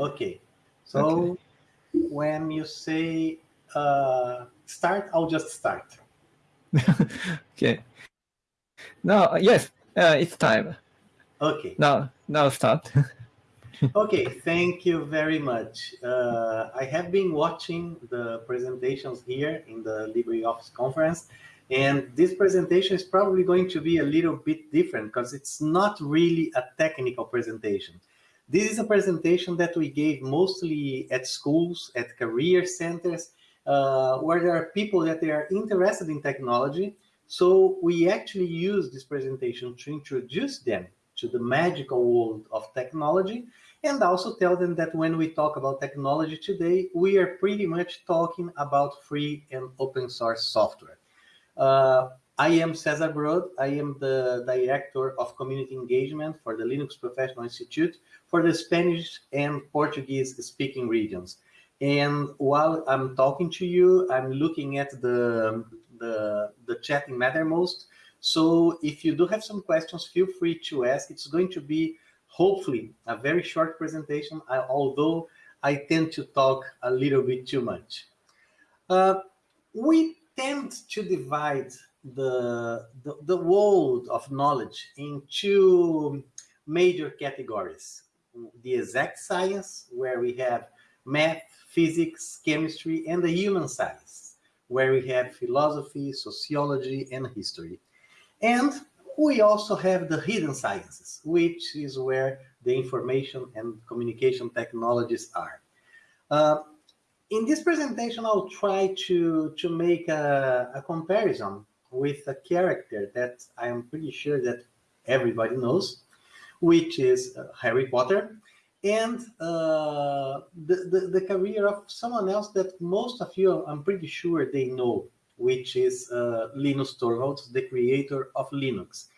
Okay. So okay. when you say uh, start, I'll just start. okay. Now, yes, uh, it's time. Okay. Now, now start. okay, thank you very much. Uh, I have been watching the presentations here in the LibreOffice conference, and this presentation is probably going to be a little bit different because it's not really a technical presentation. This is a presentation that we gave mostly at schools, at career centers, uh, where there are people that they are interested in technology. So we actually use this presentation to introduce them to the magical world of technology and also tell them that when we talk about technology today, we are pretty much talking about free and open source software. Uh, I am Cesar Brod. I am the Director of Community Engagement for the Linux Professional Institute for the Spanish and Portuguese speaking regions. And while I'm talking to you, I'm looking at the, the, the chat in Mattermost. So if you do have some questions, feel free to ask. It's going to be hopefully a very short presentation, although I tend to talk a little bit too much. Uh, we tend to divide the, the, the world of knowledge into major categories. The exact science, where we have math, physics, chemistry, and the human science, where we have philosophy, sociology, and history. And we also have the hidden sciences, which is where the information and communication technologies are. Uh, in this presentation, I'll try to, to make a, a comparison with a character that I am pretty sure that everybody knows, which is uh, Harry Potter, and uh, the, the, the, career of someone else that most of you, I'm pretty sure they know, which is uh, Linus Torvalds, the creator of Linux.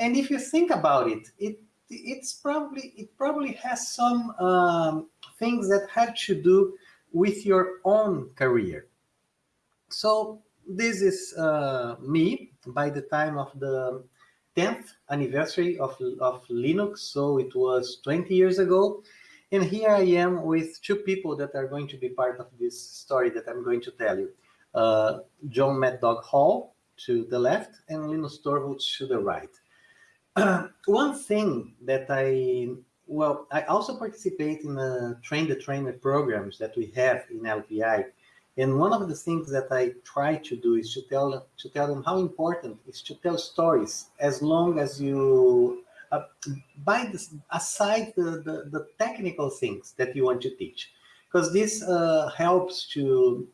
And if you think about it, it it's probably it probably has some um, things that had to do with your own career. So this is uh, me by the time of the 10th anniversary of, of Linux. So it was 20 years ago. And here I am with two people that are going to be part of this story that I'm going to tell you uh, John Mad Dog Hall to the left and Linus Torvalds to the right. Uh, one thing that I, well, I also participate in the train the trainer programs that we have in LPI. And one of the things that I try to do is to tell to tell them how important is to tell stories as long as you uh, by aside the, the, the technical things that you want to teach because this uh, helps to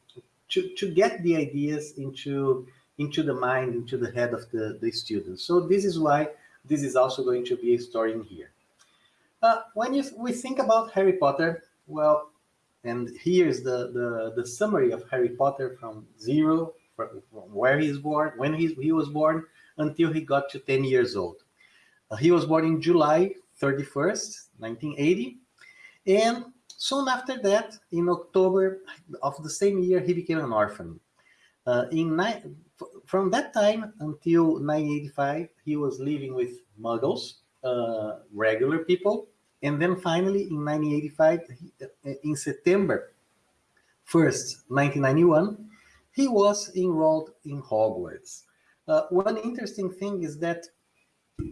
to, to get the ideas into, into the mind, into the head of the, the students. So this is why this is also going to be a story in here. Uh, when you, we think about Harry Potter, well, and here's the, the, the summary of Harry Potter from zero, from, where he's born, when he, he was born, until he got to 10 years old. Uh, he was born in July 31st, 1980, and Soon after that, in October of the same year, he became an orphan. Uh, in from that time until 1985, he was living with muggles, uh, regular people. And then finally, in 1985, uh, in September 1st, 1991, he was enrolled in Hogwarts. Uh, one interesting thing is that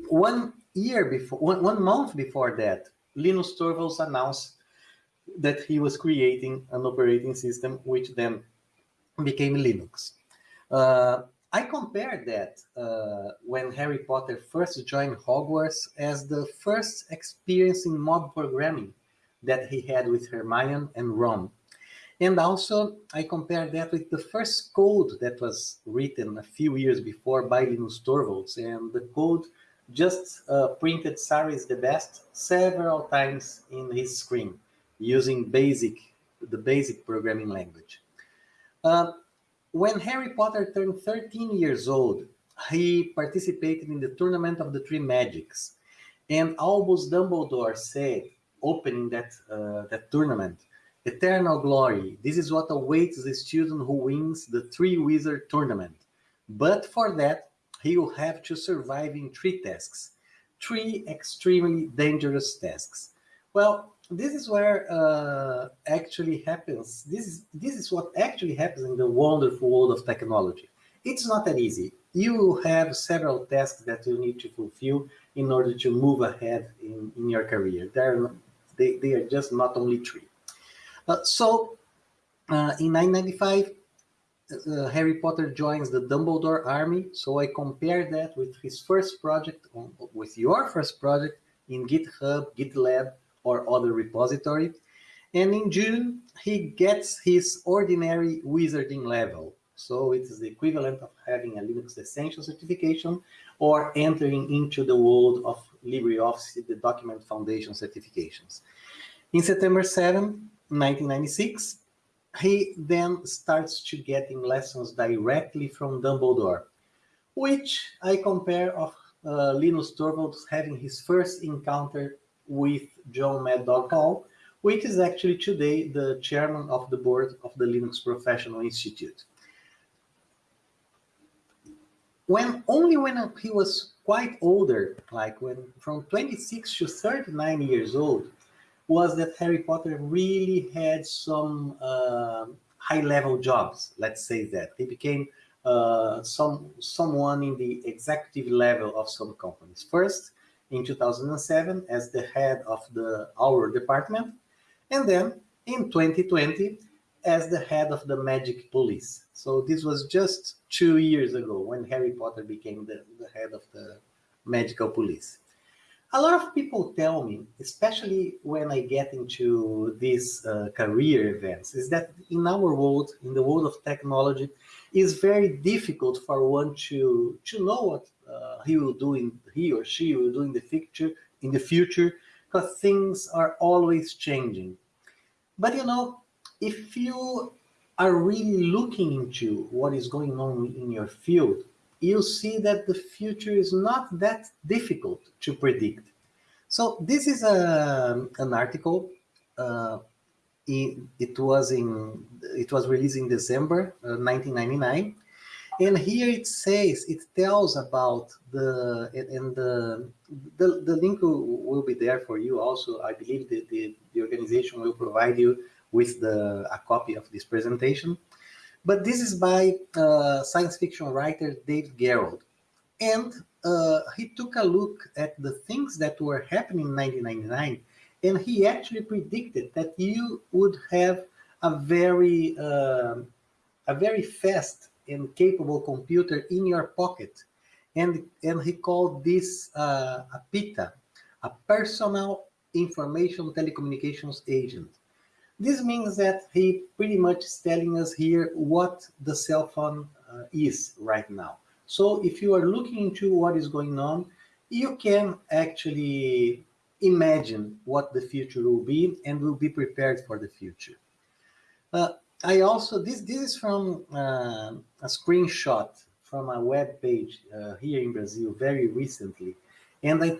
one year before, one, one month before that, Linus Torvalds announced that he was creating an operating system which then became Linux. Uh, I compare that uh, when Harry Potter first joined Hogwarts as the first experience in mob programming that he had with Hermione and Ron. And also, I compare that with the first code that was written a few years before by Linus Torvalds, and the code just uh, printed Sarah is the best several times in his screen using basic, the basic programming language. Uh, when Harry Potter turned 13 years old, he participated in the Tournament of the Three Magics. And Albus Dumbledore said, opening that, uh, that tournament, eternal glory, this is what awaits the student who wins the Three Wizard Tournament. But for that, he will have to survive in three tasks, three extremely dangerous tasks. Well, this is where uh, actually happens. This is this is what actually happens in the wonderful world of technology. It's not that easy. You have several tasks that you need to fulfill in order to move ahead in, in your career. They're, they, they are just not only three. Uh, so uh, in 995, uh, Harry Potter joins the Dumbledore army. So I compare that with his first project, on, with your first project in GitHub, GitLab, or other repository. And in June, he gets his ordinary wizarding level. So it is the equivalent of having a Linux Essential certification or entering into the world of LibreOffice, the Document Foundation certifications. In September 7, 1996, he then starts to getting lessons directly from Dumbledore, which I compare of uh, Linus Torvalds having his first encounter with John Mad Hall, which is actually today the chairman of the board of the Linux Professional Institute. When only when he was quite older, like when from 26 to 39 years old, was that Harry Potter really had some uh, high-level jobs. Let's say that he became uh, some someone in the executive level of some companies. First, in 2007 as the head of the Auror department, and then in 2020 as the head of the Magic Police. So this was just two years ago when Harry Potter became the, the head of the Magical Police. A lot of people tell me, especially when I get into these uh, career events, is that in our world, in the world of technology, it's very difficult for one to, to know what uh, he will do in he or she will do in the future in the future because things are always changing. But you know if you are really looking into what is going on in your field you'll see that the future is not that difficult to predict. So this is a, an article uh, it, it was in it was released in December uh, 1999 and here it says, it tells about the, and the, the, the link will be there for you also. I believe the, the, the organization will provide you with the, a copy of this presentation. But this is by uh, science fiction writer Dave Gerrold. And uh, he took a look at the things that were happening in 1999, and he actually predicted that you would have a very, uh, a very fast and capable computer in your pocket. And, and he called this uh, a PITA, a personal information telecommunications agent. This means that he pretty much is telling us here what the cell phone uh, is right now. So if you are looking into what is going on, you can actually imagine what the future will be and will be prepared for the future. Uh, I also, this, this is from uh, a screenshot from a web page uh, here in Brazil very recently. And I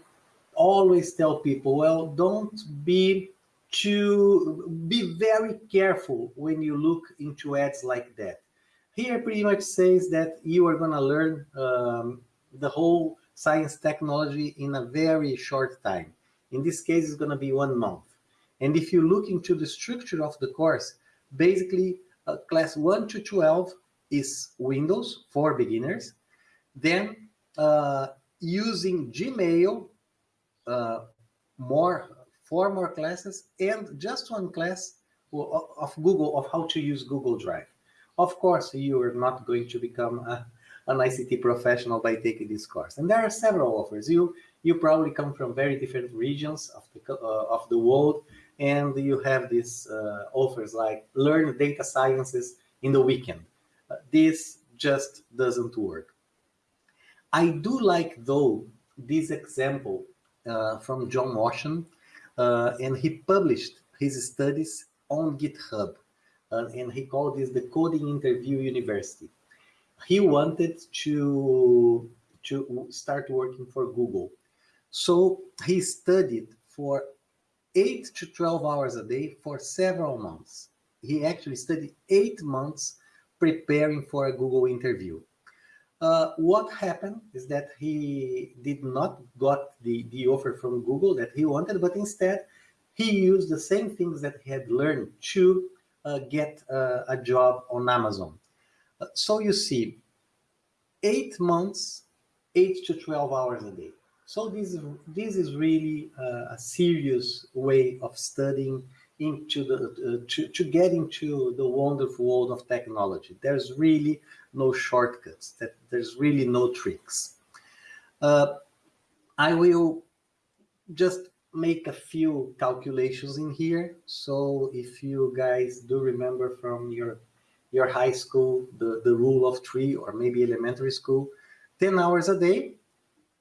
always tell people, well, don't be too, be very careful when you look into ads like that. Here pretty much says that you are going to learn um, the whole science technology in a very short time. In this case, it's going to be one month. And if you look into the structure of the course, basically uh, class 1 to 12 is Windows for beginners. Then uh, using Gmail, uh, more four more classes, and just one class of Google, of how to use Google Drive. Of course, you are not going to become a, an ICT professional by taking this course. And there are several offers. You you probably come from very different regions of the, uh, of the world, and you have these uh, offers like learn data sciences in the weekend. Uh, this just doesn't work. I do like, though, this example uh, from John Ocean, uh, and he published his studies on GitHub, uh, and he called this the Coding Interview University. He wanted to, to start working for Google. So he studied for 8 to 12 hours a day for several months. He actually studied eight months preparing for a Google interview. Uh, what happened is that he did not got the, the offer from Google that he wanted, but instead he used the same things that he had learned to uh, get uh, a job on Amazon. Uh, so you see, eight months, eight to 12 hours a day. So this is, this is really uh, a serious way of studying into the uh, to, to get into the wonderful world of technology. There's really no shortcuts. That there's really no tricks. Uh, I will just make a few calculations in here. So if you guys do remember from your your high school, the, the rule of three, or maybe elementary school, 10 hours a day,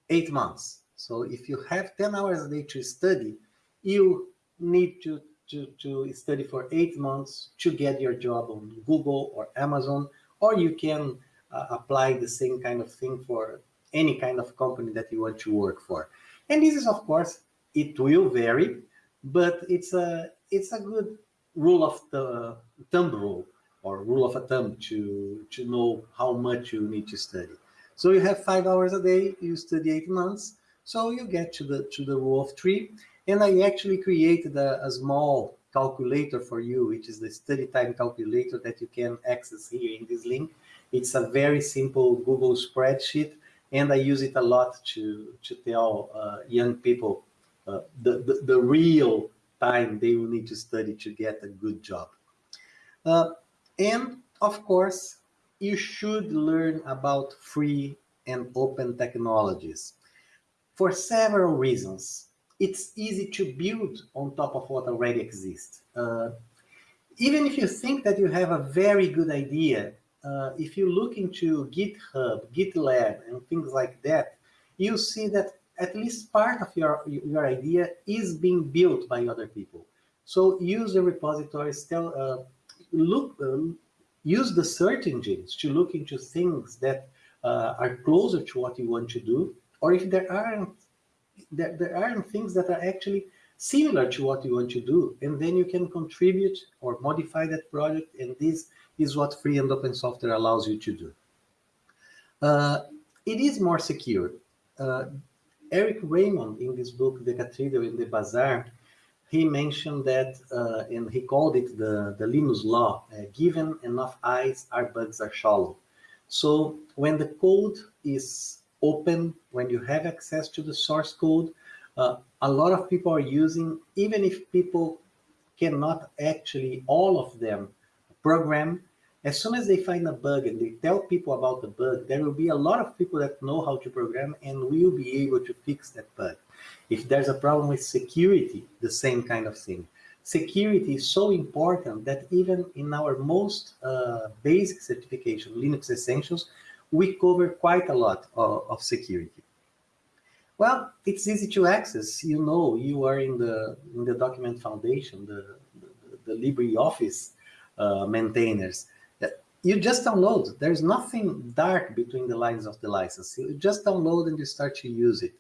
eight months. So if you have 10 hours a day to study, you need to, to, to study for eight months to get your job on Google or Amazon, or you can uh, apply the same kind of thing for any kind of company that you want to work for. And this is, of course, it will vary, but it's a it's a good rule of the thumb rule or rule of a thumb to to know how much you need to study. So you have five hours a day, you study eight months, so you get to the to the rule of three. And I actually created a, a small calculator for you, which is the study time calculator that you can access here in this link. It's a very simple Google spreadsheet, and I use it a lot to to tell uh, young people uh, the, the, the real time they will need to study to get a good job. Uh, and of course, you should learn about free and open technologies for several reasons. It's easy to build on top of what already exists. Uh, even if you think that you have a very good idea, uh, if you look into GitHub, GitLab, and things like that, you see that at least part of your, your idea is being built by other people. So use the repositories, tell, uh, look, uh, use the search engines to look into things that uh, are closer to what you want to do, or if there aren't, there, there aren't things that are actually similar to what you want to do, and then you can contribute or modify that project, and this is what free and open software allows you to do. Uh, it is more secure. Uh, Eric Raymond, in this book, The Cathedral in the Bazaar, he mentioned that, uh, and he called it the, the Linus law, uh, given enough eyes, our bugs are shallow. So when the code is open, when you have access to the source code, uh, a lot of people are using, even if people cannot actually, all of them, program as soon as they find a bug and they tell people about the bug, there will be a lot of people that know how to program and will be able to fix that bug. If there's a problem with security, the same kind of thing. Security is so important that even in our most uh, basic certification, Linux Essentials, we cover quite a lot of, of security. Well, it's easy to access. You know, you are in the in the Document Foundation, the, the, the LibreOffice uh, maintainers you just download. There's nothing dark between the lines of the license. You just download and you start to use it.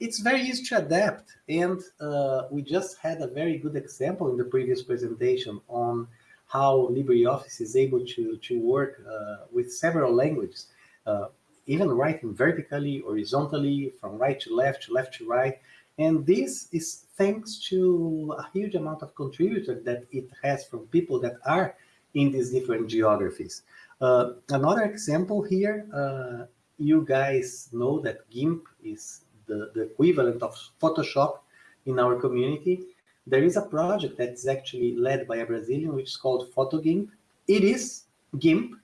It's very easy to adapt. And uh, we just had a very good example in the previous presentation on how LibreOffice is able to, to work uh, with several languages, uh, even writing vertically, horizontally, from right to left, to left to right. And this is thanks to a huge amount of contributors that it has from people that are in these different geographies. Uh, another example here, uh, you guys know that GIMP is the, the equivalent of Photoshop in our community. There is a project that's actually led by a Brazilian, which is called PhotoGIMP. It is GIMP,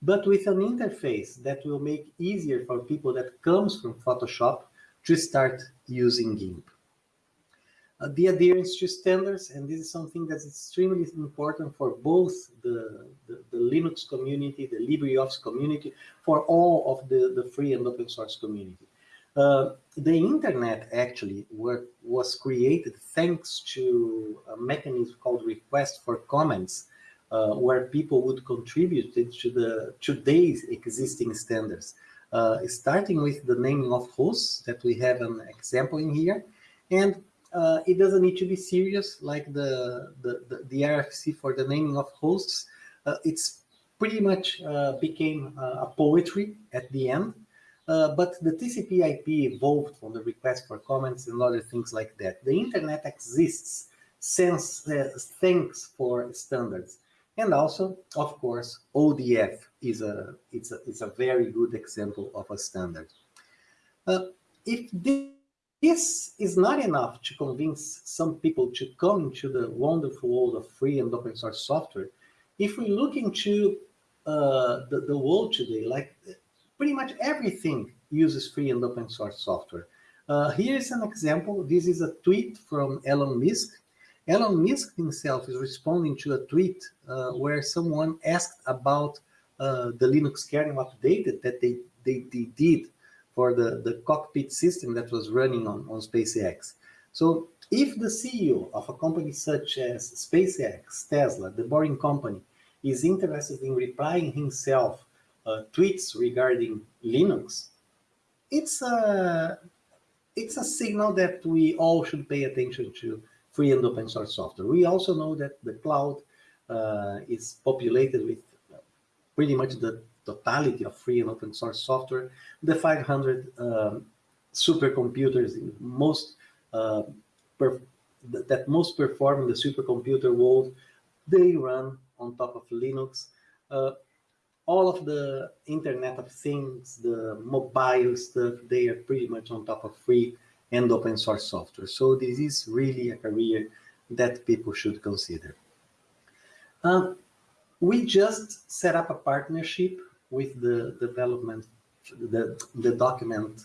but with an interface that will make easier for people that comes from Photoshop to start using GIMP. Uh, the adherence to standards, and this is something that's extremely important for both the, the, the, Linux community, the LibreOffice community, for all of the, the free and open source community. Uh, the internet actually were, was created thanks to a mechanism called request for comments, uh, where people would contribute to the today's existing standards, uh, starting with the naming of hosts that we have an example in here, and uh, it doesn't need to be serious like the, the, the, the RFC for the naming of hosts. Uh, it's pretty much uh, became uh, a poetry at the end. Uh, but the TCP IP evolved from the request for comments and other things like that. The internet exists since uh, thanks for standards. And also, of course, ODF is a, it's a, it's a very good example of a standard. If this is not enough to convince some people to come into the wonderful world of free and open source software, if we look into uh, the, the world today, like pretty much everything uses free and open source software. Uh, here is an example. This is a tweet from Elon Musk. Elon Musk himself is responding to a tweet uh, where someone asked about uh, the Linux kernel update that they, they, they, did for the, the cockpit system that was running on, on SpaceX. So if the CEO of a company such as SpaceX, Tesla, the Boring Company, is interested in replying himself uh, tweets regarding Linux, it's a, it's a signal that we all should pay attention to free and open source software. We also know that the cloud uh, is populated with pretty much the totality of free and open source software. The 500 um, supercomputers in most uh, that most perform in the supercomputer world, they run on top of Linux. Uh, all of the Internet of Things, the mobile stuff, they are pretty much on top of free and open source software. So this is really a career that people should consider. Um, we just set up a partnership with the development, the, the document,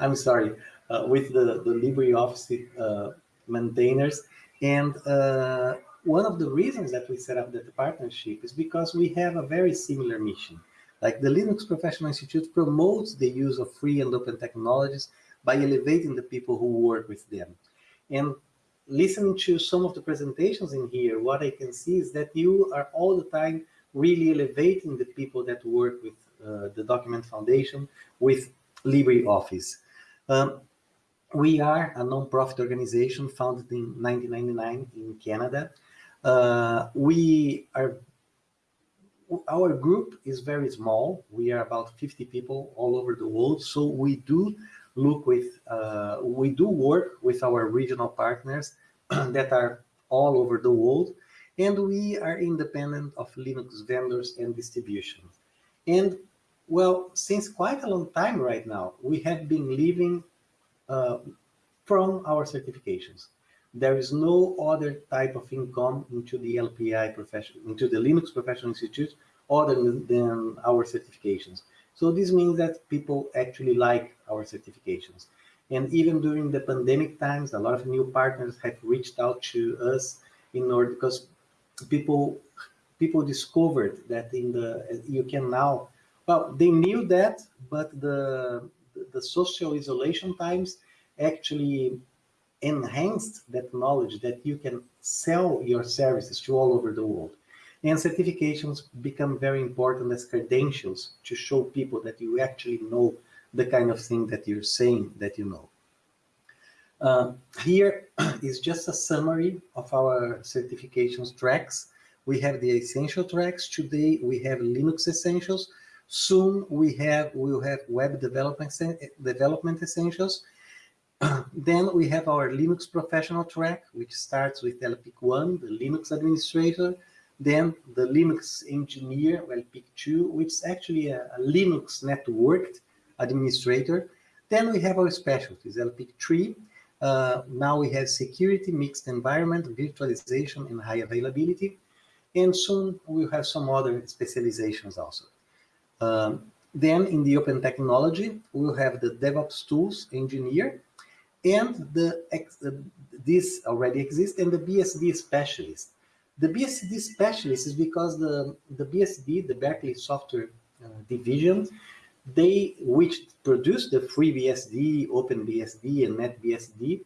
I'm sorry, uh, with the, the LibreOffice uh, maintainers. And uh, one of the reasons that we set up that partnership is because we have a very similar mission. Like the Linux Professional Institute promotes the use of free and open technologies by elevating the people who work with them. And listening to some of the presentations in here, what I can see is that you are all the time really elevating the people that work with uh, the Document Foundation, with LibreOffice. Um, we are a non-profit organization founded in 1999 in Canada. Uh, we are, our group is very small. We are about 50 people all over the world. So we do look with, uh, we do work with our regional partners that are all over the world, and we are independent of Linux vendors and distributions. And well, since quite a long time right now, we have been living uh, from our certifications. There is no other type of income into the LPI profession, into the Linux Professional Institute other than our certifications. So this means that people actually like our certifications. And even during the pandemic times, a lot of new partners have reached out to us in order because people people discovered that in the you can now well they knew that but the the social isolation times actually enhanced that knowledge that you can sell your services to all over the world and certifications become very important as credentials to show people that you actually know the kind of thing that you're saying that you know. Uh, here is just a summary of our certifications tracks. We have the essential tracks. Today we have Linux Essentials. Soon we have we'll have web development development essentials. then we have our Linux professional track, which starts with LPIC 1, the Linux administrator, then the Linux engineer, well, pick two, which is actually a, a, Linux networked administrator. Then we have our specialties, LPIC 3. Uh, now we have security, mixed environment, virtualization, and high availability. And soon we'll have some other specializations also. Um, then in the open technology, we'll have the DevOps tools engineer and the this already exists and the BSD specialist. The BSD specialist is because the, the BSD, the Berkeley Software uh, Division, they, which produced the free FreeBSD, OpenBSD, and NetBSD,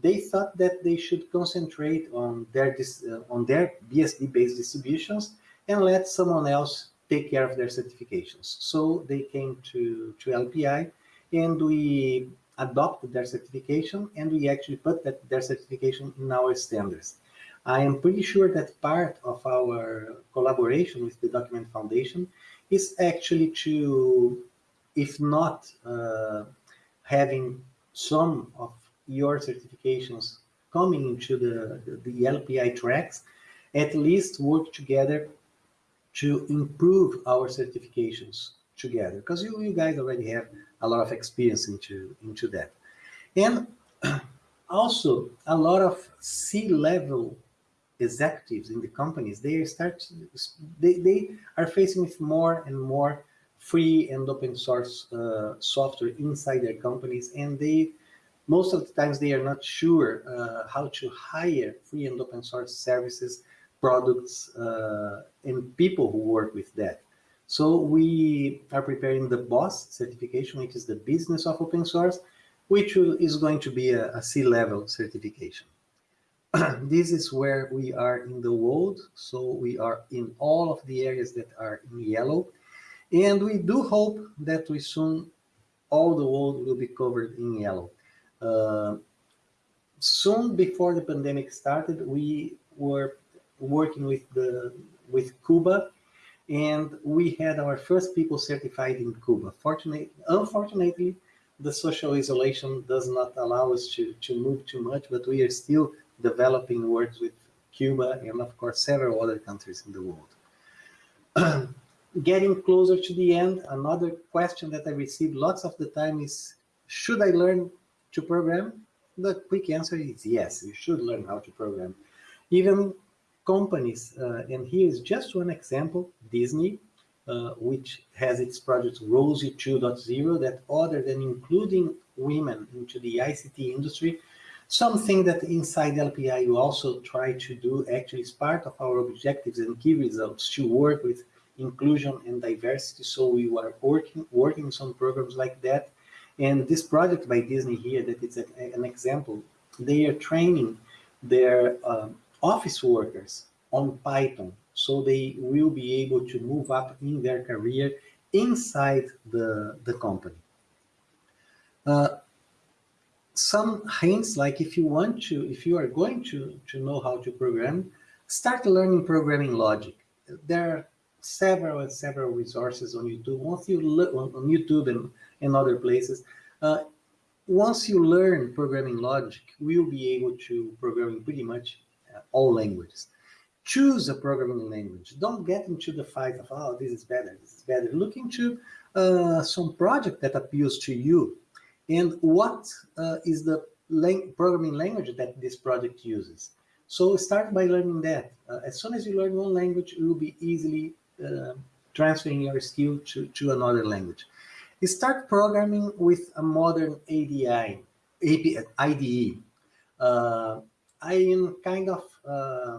they thought that they should concentrate on their, uh, on their BSD-based distributions and let someone else take care of their certifications. So they came to, to LPI and we adopted their certification and we actually put that, their certification in our standards. I am pretty sure that part of our collaboration with the Document Foundation is actually to, if not uh, having some of your certifications coming into the, the, LPI tracks, at least work together to improve our certifications together because you, you guys already have a lot of experience into into that. And also a lot of c-level executives in the companies they start they, they are facing with more and more free and open source uh, software inside their companies and they most of the times they are not sure uh, how to hire free and open source services products uh, and people who work with that. So we are preparing the BOSS certification which is the business of open source which is going to be a, a c-level certification. This is where we are in the world. So we are in all of the areas that are in yellow and we do hope that we soon all the world will be covered in yellow uh, soon before the pandemic started, we were working with the with Cuba, and we had our first people certified in Cuba. Fortunately, unfortunately, the social isolation does not allow us to, to move too much, but we are still developing works with Cuba and of course several other countries in the world. Getting closer to the end, another question that I receive lots of the time is, should I learn to program? The quick answer is yes, you should learn how to program. Even companies, uh, and here is just one example, Disney, uh, which has its project Rosie 2.0 that other than including women into the ICT industry, something that inside LPI you also try to do actually is part of our objectives and key results to work with inclusion and diversity. So we are working, working some programs like that and this project by Disney here, that it's a, an example, they are training their uh, office workers on Python, so they will be able to move up in their career inside the, the company. Uh, some hints, like if you want to, if you are going to, to know how to program, start learning programming logic. There are several and several resources on YouTube. Once you look on, YouTube and and other places. Uh, once you learn programming logic, we'll be able to program in pretty much uh, all languages. Choose a programming language. Don't get into the fight of, oh, this is better, this is better. Look into uh, some project that appeals to you and what uh, is the lang programming language that this project uses. So start by learning that. Uh, as soon as you learn one language, you will be easily uh, transferring your skill to, to another language start programming with a modern ADI, IDE. Uh, I am kind of uh,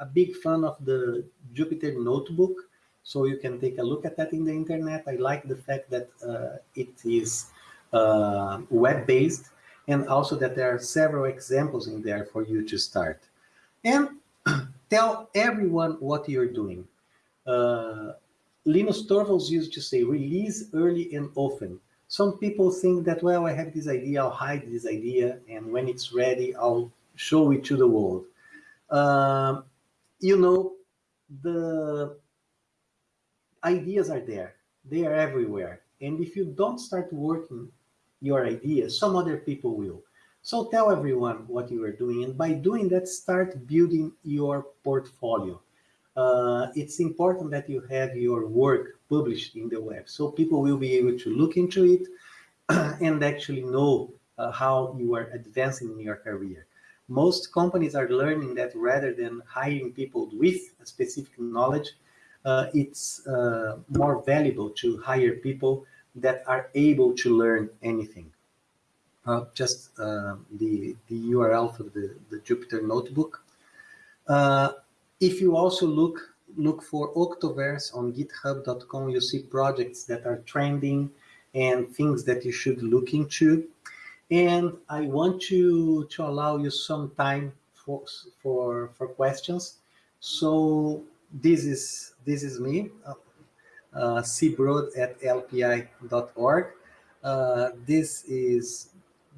a big fan of the Jupyter Notebook, so you can take a look at that in the internet. I like the fact that uh, it is uh, web-based and also that there are several examples in there for you to start. And tell everyone what you're doing. Uh, Linus Torvalds used to say, release early and often. Some people think that, well, I have this idea, I'll hide this idea, and when it's ready, I'll show it to the world. Uh, you know, the ideas are there. They are everywhere. And if you don't start working your idea, some other people will. So tell everyone what you are doing. And by doing that, start building your portfolio uh, it's important that you have your work published in the web. So people will be able to look into it and actually know uh, how you are advancing in your career. Most companies are learning that rather than hiring people with a specific knowledge, uh, it's uh, more valuable to hire people that are able to learn anything. Uh, just uh, the, the URL for the, the Jupyter Notebook. Uh, if you also look look for Octoverse on github.com, you see projects that are trending and things that you should look into. And I want to, to allow you some time for, for, for questions. So this is, this is me, uh, uh cbrod at lpi.org. Uh, this is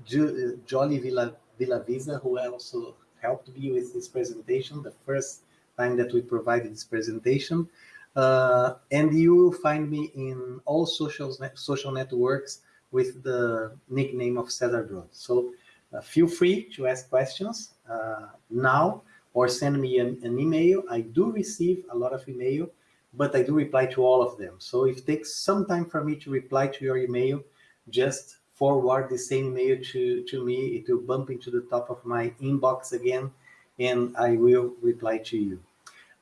jo Jolly Villa, Villavisa, who also helped me with this presentation, the first time that we provided this presentation. Uh, and you will find me in all social, social networks with the nickname of Cesar Brod. So uh, feel free to ask questions uh, now or send me an, an, email. I do receive a lot of email, but I do reply to all of them. So if it takes some time for me to reply to your email, just forward the same email to, to me. It will bump into the top of my inbox again, and I will reply to you.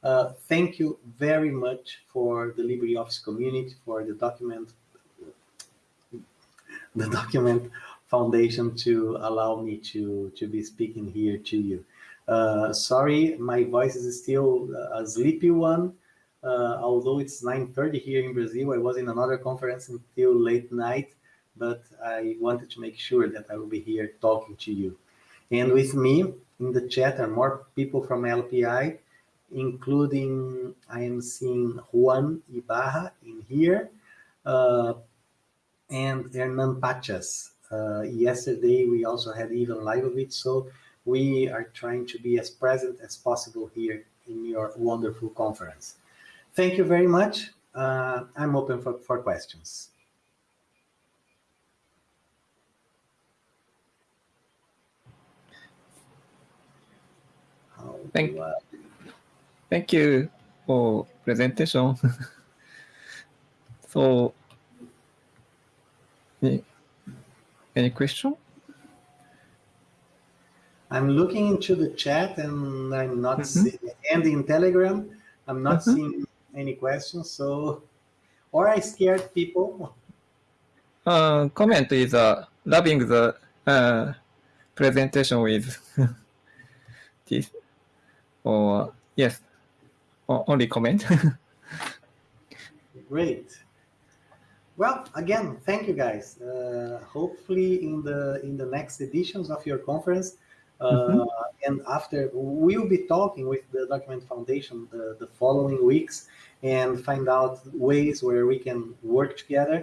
Uh, thank you very much for the LibreOffice community, for the document, the document foundation to allow me to, to be speaking here to you. Uh, sorry, my voice is still a sleepy one. Uh, although it's 9.30 here in Brazil, I was in another conference until late night, but I wanted to make sure that I will be here talking to you. And with me in the chat are more people from LPI, including I am seeing Juan Ibarra in here, uh, and Hernan Pachas. Uh, yesterday, we also had Ivan Leibovitz, so we are trying to be as present as possible here in your wonderful conference. Thank you very much. Uh, I'm open for, for questions. Thank, thank you for presentation. so, any, any question? I'm looking into the chat and I'm not mm -hmm. seeing, and in Telegram, I'm not mm -hmm. seeing any questions. So, or I scared people. Uh, comment is uh, loving the uh, presentation with this or yes, or only comment. Great. Well, again, thank you guys. Uh, hopefully in the in the next editions of your conference, uh, mm -hmm. and after we'll be talking with the Document Foundation the, the following weeks and find out ways where we can work together.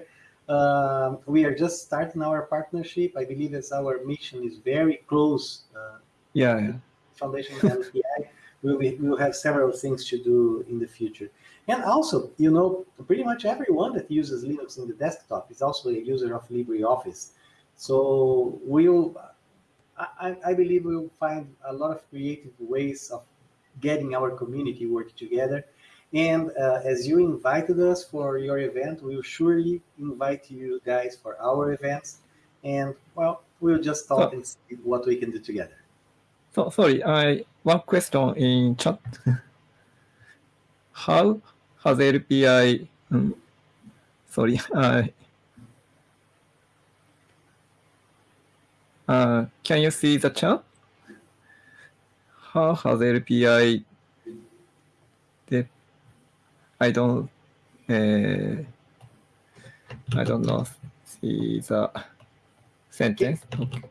Uh, we are just starting our partnership. I believe as our mission is very close. Uh, yeah. Foundation we'll, be, we'll have several things to do in the future. And also, you know, pretty much everyone that uses Linux in the desktop is also a user of LibreOffice. So we'll, I, I believe we'll find a lot of creative ways of getting our community work together. And uh, as you invited us for your event, we'll surely invite you guys for our events. And well, we'll just talk and see what we can do together. So sorry, I one question in chat. How has LPI? Um, sorry, I. Uh, can you see the chat? How has LPI? That I don't. Uh, I don't know. See the sentence. Okay.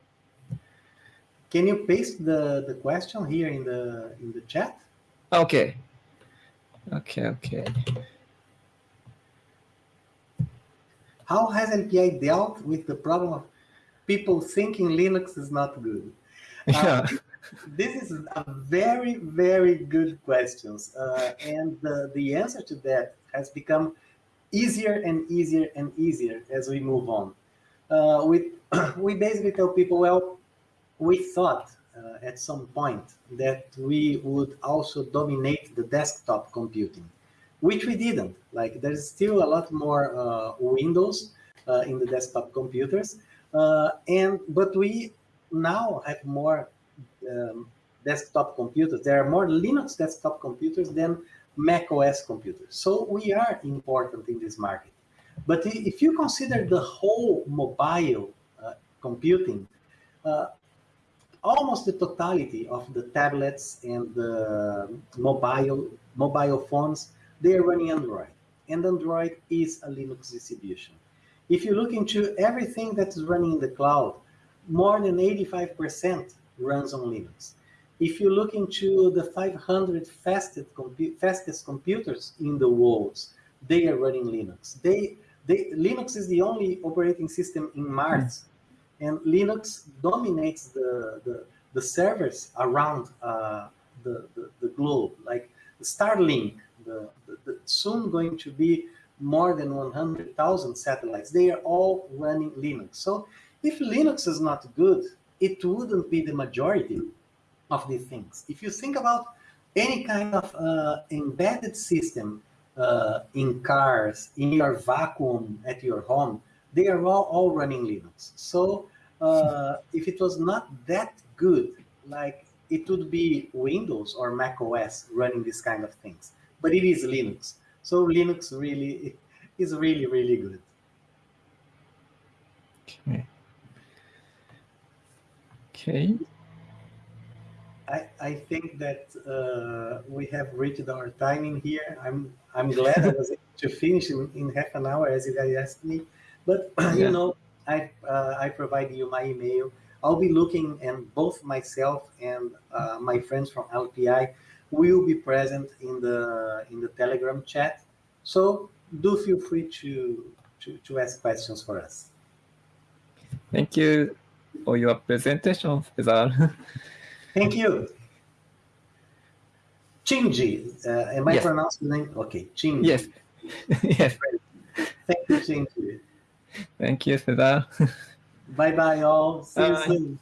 Can you paste the, the question here in the in the chat? Okay. Okay, okay. How has LPI dealt with the problem of people thinking Linux is not good? Yeah. Uh, this is a very, very good question. Uh, and the, the answer to that has become easier and easier and easier as we move on. Uh, we, we basically tell people, well, we thought uh, at some point that we would also dominate the desktop computing, which we didn't. Like there's still a lot more uh, Windows uh, in the desktop computers, uh, and but we now have more um, desktop computers. There are more Linux desktop computers than Mac OS computers. So we are important in this market. But if you consider the whole mobile uh, computing, uh, almost the totality of the tablets and the mobile mobile phones, they are running Android. And Android is a Linux distribution. If you look into everything that is running in the cloud, more than 85% runs on Linux. If you look into the 500 fastest, compu fastest computers in the world, they are running Linux. They, they, Linux is the only operating system in Mars hmm. And Linux dominates the, the, the servers around uh, the, the, the, globe, like Starlink, the, the, the, soon going to be more than 100,000 satellites. They are all running Linux. So if Linux is not good, it wouldn't be the majority of these things. If you think about any kind of uh, embedded system uh, in cars, in your vacuum at your home, they are all, all running Linux. So uh, if it was not that good, like it would be Windows or Mac OS running this kind of things, but it is Linux. So Linux really is really, really good. Okay. Okay. I, I think that uh, we have reached our timing here. I'm I'm glad I was able to finish in, in half an hour as you guys asked me. But you know, I uh, I provide you my email. I'll be looking, and both myself and uh, my friends from LPI will be present in the in the Telegram chat. So do feel free to to, to ask questions for us. Thank you for your presentation, Cesar. Thank you. Chinji, uh, am I Yes. pronouncing the name? Okay, Chinji. yes. yes. Thank you, Chinji. Thank you, Cesar. Bye bye, all. See you soon.